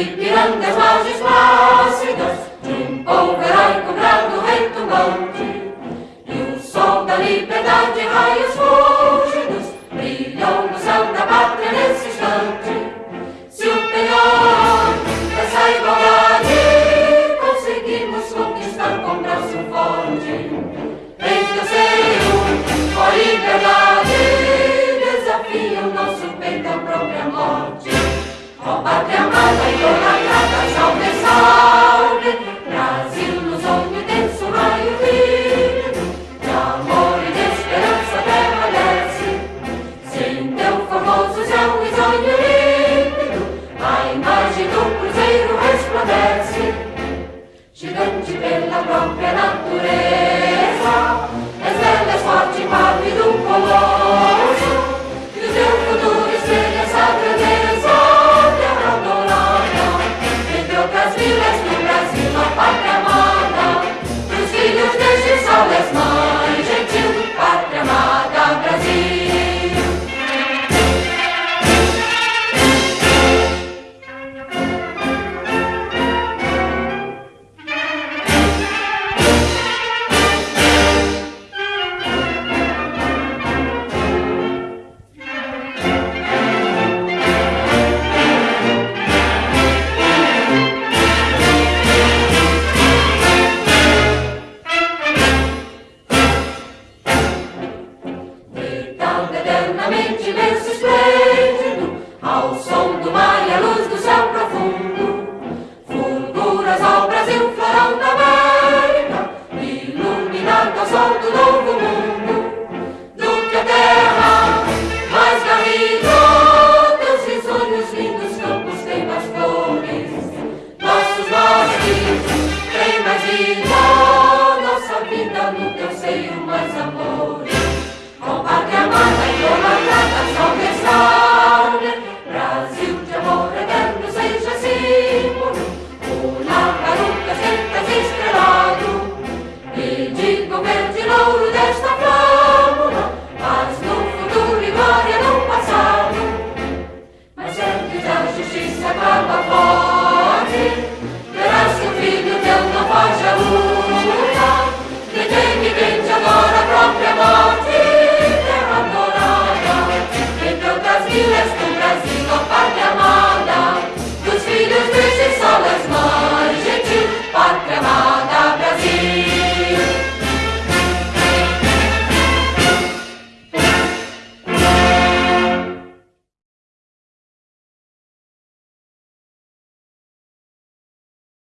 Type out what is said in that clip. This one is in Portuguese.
Ipiranga as margens plácidas de um polverão cobrado retumbante. E o sol da liberdade, raios fúlgidos, brilham no céu da pátria nesse instante. Se o penhor dessa igualdade conseguimos conquistar com braço forte, então seu, ó liberdade, desafia o nosso peito à própria morte. Ó pátria amada e honrada, salve, salve! Brasil nos olhos desse raio límpido de amor e de esperança permanece. Sem teu famoso céu e sonho lindo, a imagem do cruzeiro resplandece. Gigante pela própria natureza,